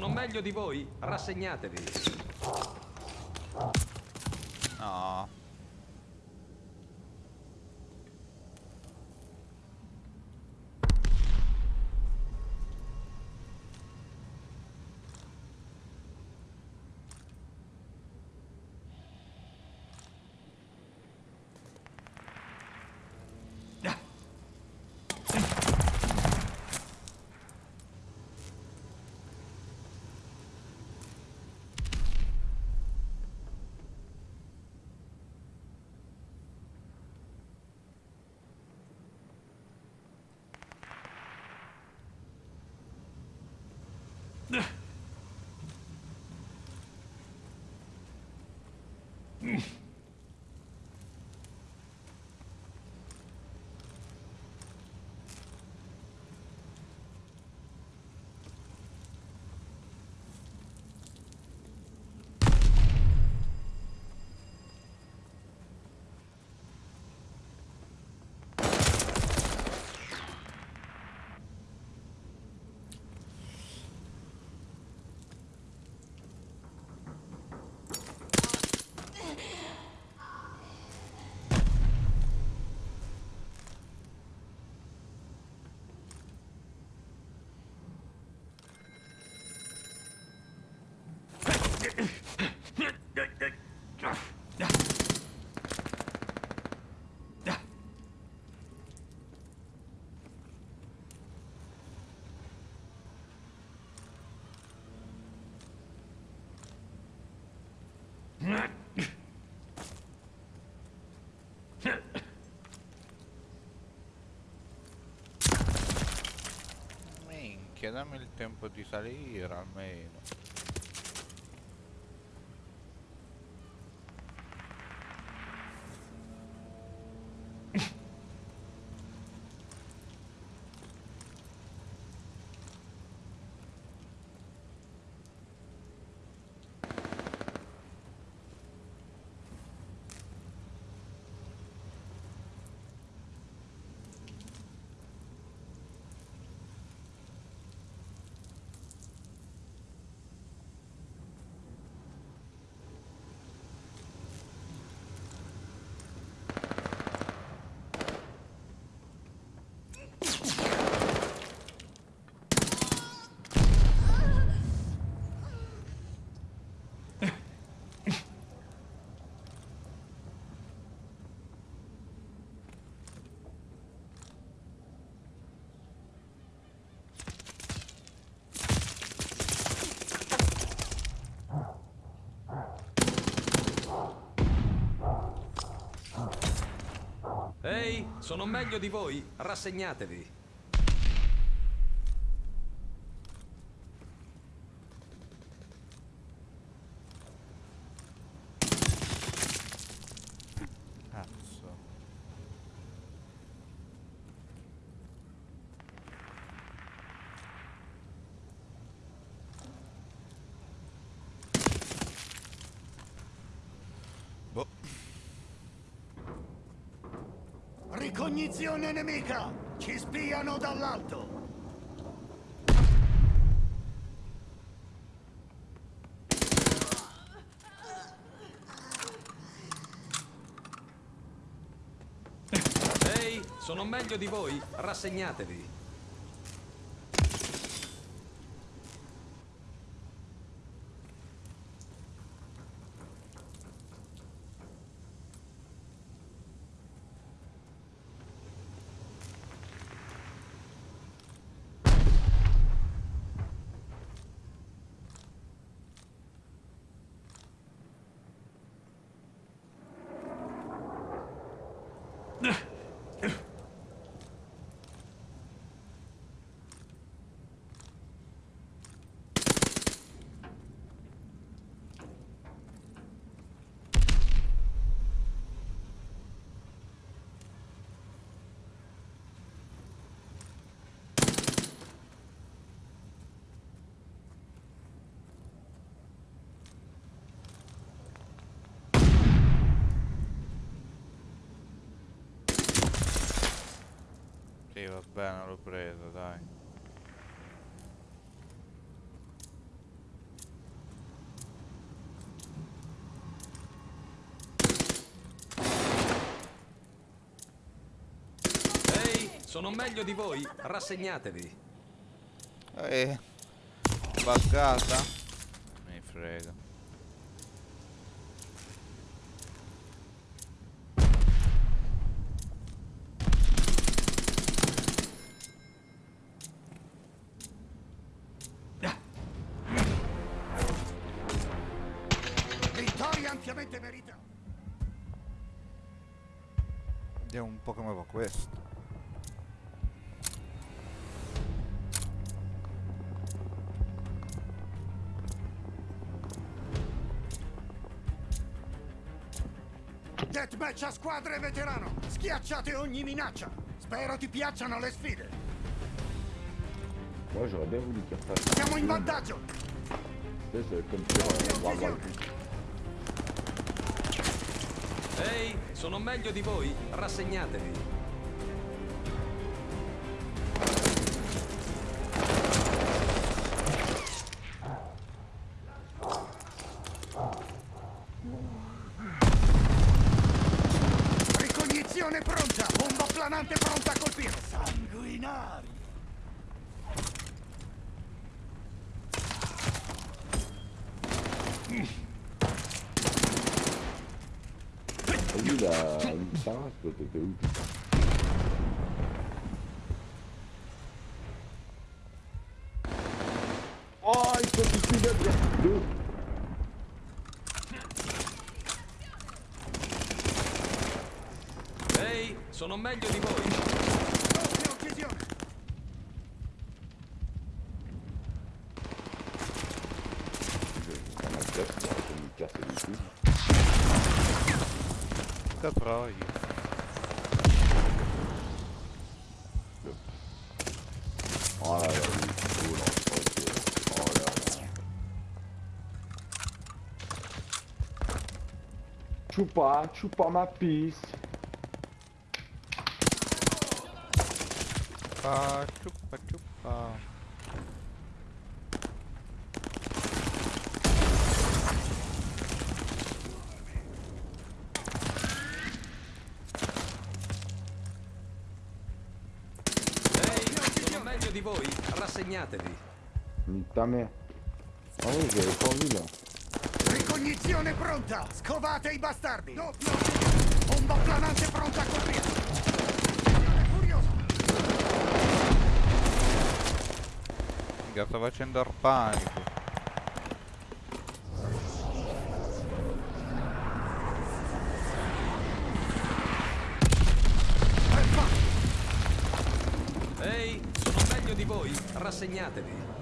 S3: Sono meglio di voi? Rassegnatevi.
S2: No. Minchia, dammi il tempo di salire almeno.
S3: Ehi, sono meglio di voi? Rassegnatevi.
S2: Boh.
S1: Ricognizione nemica! Ci spiano dall'alto!
S3: Ehi, sono meglio di voi, rassegnatevi.
S2: Sì, va bene, l'ho preso, dai.
S3: Ehi, sono meglio di voi, rassegnatevi.
S2: Eh, buggata? Mi frega. Questo.
S1: Deathmatch a squadre veterano! Schiacciate ogni minaccia! Spero ti piacciono le sfide!
S8: Moi j'aurais bien voulu qu'il refasse.
S1: Siamo in vantaggio!
S8: C'est comme II.
S3: Ehi, sono meglio di voi, rassegnatevi.
S8: Putain Oh il faut qu'il suive bien Deux
S3: Ehi, sono meglio di voi.
S1: Doppia uccisione!
S8: On a le casse, on aurait pu nous casser les couilles.
S2: Che troia.
S8: Oh là là, il est chaud là, ok. Oh là là. Chupa, chupa ma piste.
S2: Ciuppa ciuppa.
S3: Ehi, sono meglio di voi, rassegnatevi.
S8: Nique ta mère. Ah oui,
S1: Ricognizione pronta! Scovate i bastardi! Uccisione! Bomba planante pronta a colpire! Furioso!
S2: Mica sto facendo il panico.
S1: È fatto!
S3: Ehi, sono meglio di voi, rassegnatevi.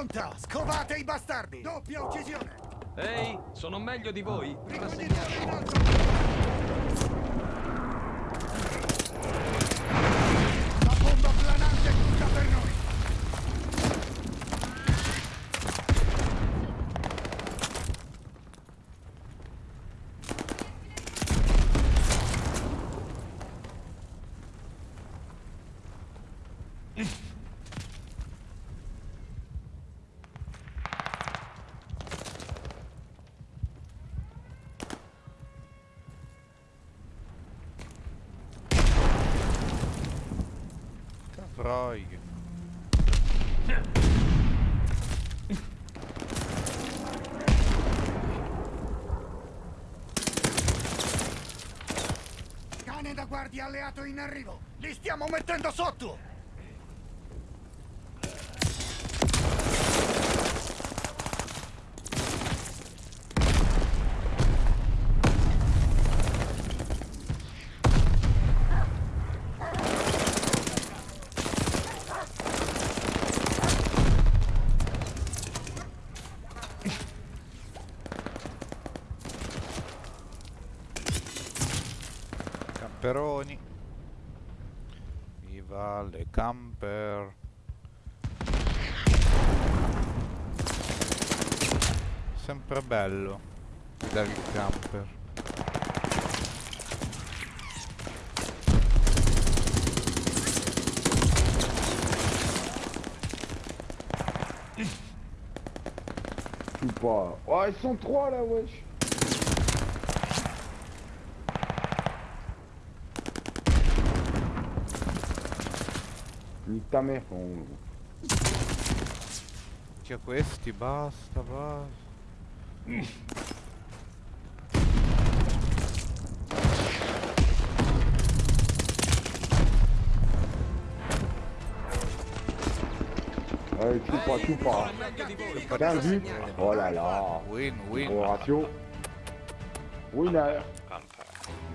S1: Pronta! Scovate i bastardi! Doppia uccisione!
S3: Ehi, sono meglio di voi.
S1: Ricognitore in alto! La bomba planante è tutta per noi!
S2: Freug.
S1: Cane da guardia alleato in arrivo! Li stiamo mettendo sotto!
S2: Camperoni. Viva le camper. Sempre bello vedere il camper.
S8: Suis pas. Oh, ils sont trois là, wesh. Nique ta mère, con.
S2: Che questi, basta, basta.
S8: Allez, tu pas, tu pas.
S3: Sono meglio di voi.
S8: 15 buts. Oh là là.
S2: Win, win,
S8: Gros ratio. Winner.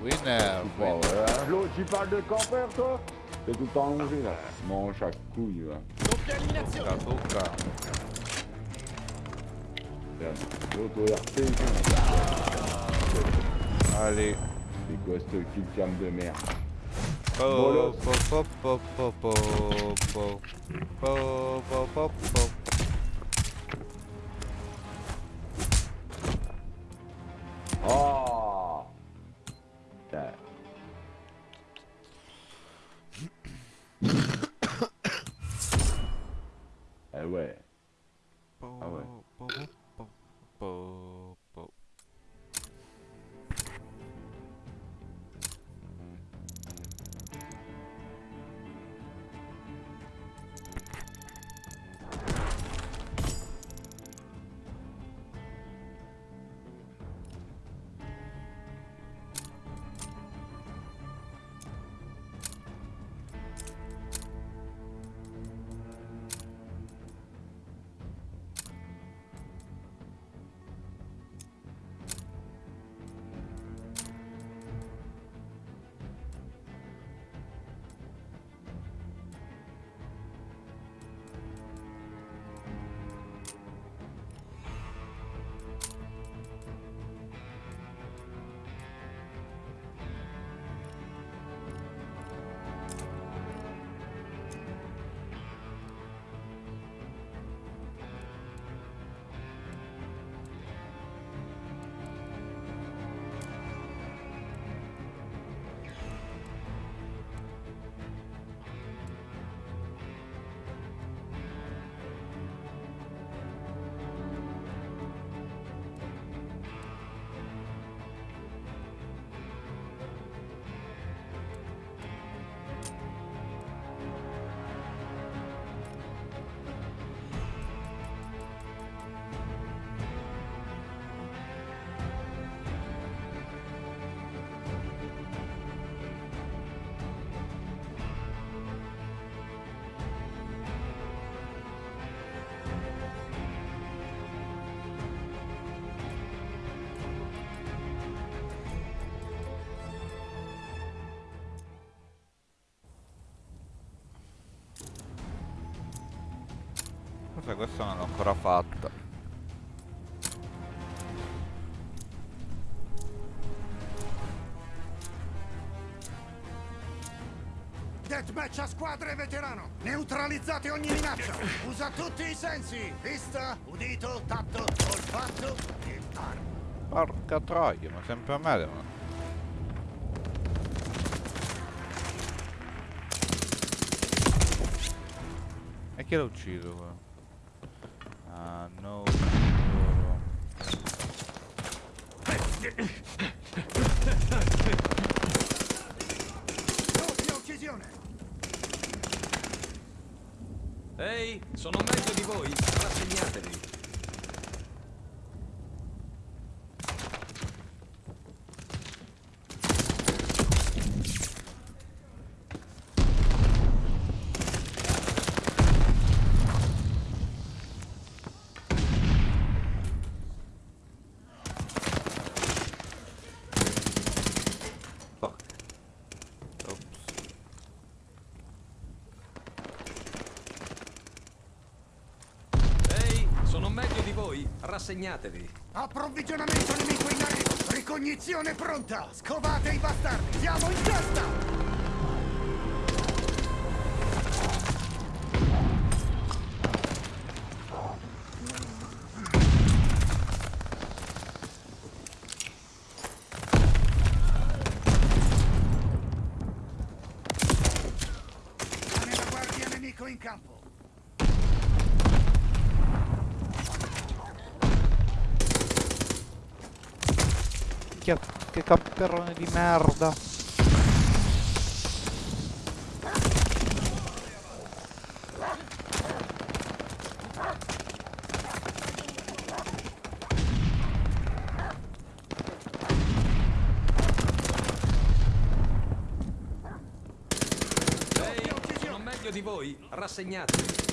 S2: winner,
S8: Tu pas,
S2: win.
S8: ouais. L'autre, tu parles de camper, toi T'es tout le temps allongé, là. Mange chaque couille, va.
S2: Tocca, tocca.
S8: L'autre, RP,
S2: Allez.
S8: c'est quoi ce kill cam de merde
S2: Po,
S8: Bolos.
S2: po, po, po, po, po, po. Po, po, sai, questo non l'ho ancora fatta.
S1: Deathmatch a squadre veterano! Neutralizzate ogni minaccia! Usa tutti i sensi! Vista, udito, tatto, olfatto e arma.
S2: Porca troia, ma sempre a me devono... E chi l'ha ucciso quello? Ah, no. loro.
S1: Doppia uccisione!
S3: Ehi, sono meglio di voi, rassegnatevi.
S4: Fuck.
S2: Ops.
S3: Ehi, sono meglio di voi, rassegnatevi.
S1: Approvvigionamento nemico in arrivo! Ricognizione pronta! Scovate i bastardi! Siamo in testa!
S2: Di merda.
S3: Di voi, rassegnatevi.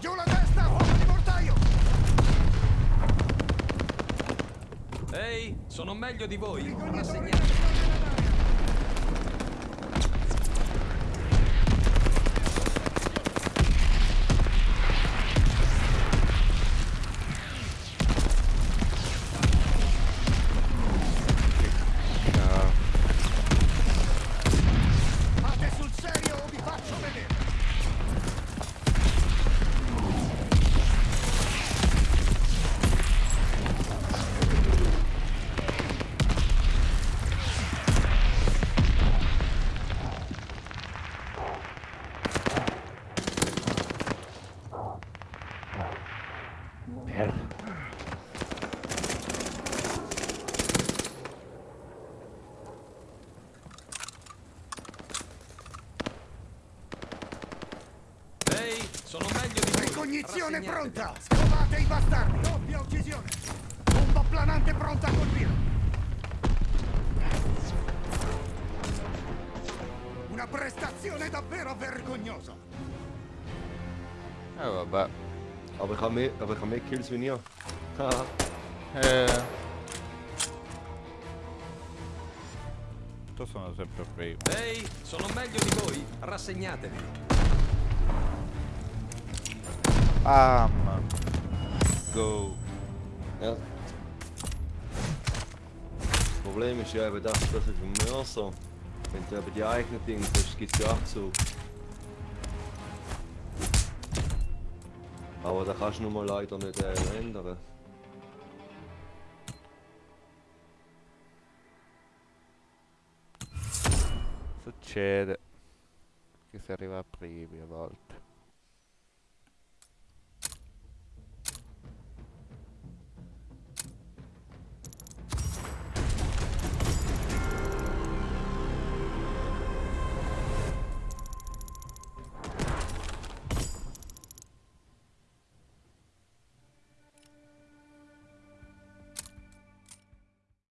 S1: Giù la testa, uomo di mortaio!
S3: Ehi, sono meglio di voi, rassegnatevi.
S8: Kills wie ihr. Haha.
S2: Io sono sempre primo.
S3: Ehi, sono meglio di voi, rassegnatevi.
S2: Bam. Go.
S8: ja. Das Problem ist ja eben das, dass es im Mörser, wenn du eben die eigenen Dinge hast, gibt es ja Abzug. Aber da kannst du nun mal leider nicht äh, ändern.
S2: Succede che si arriva primi a volte.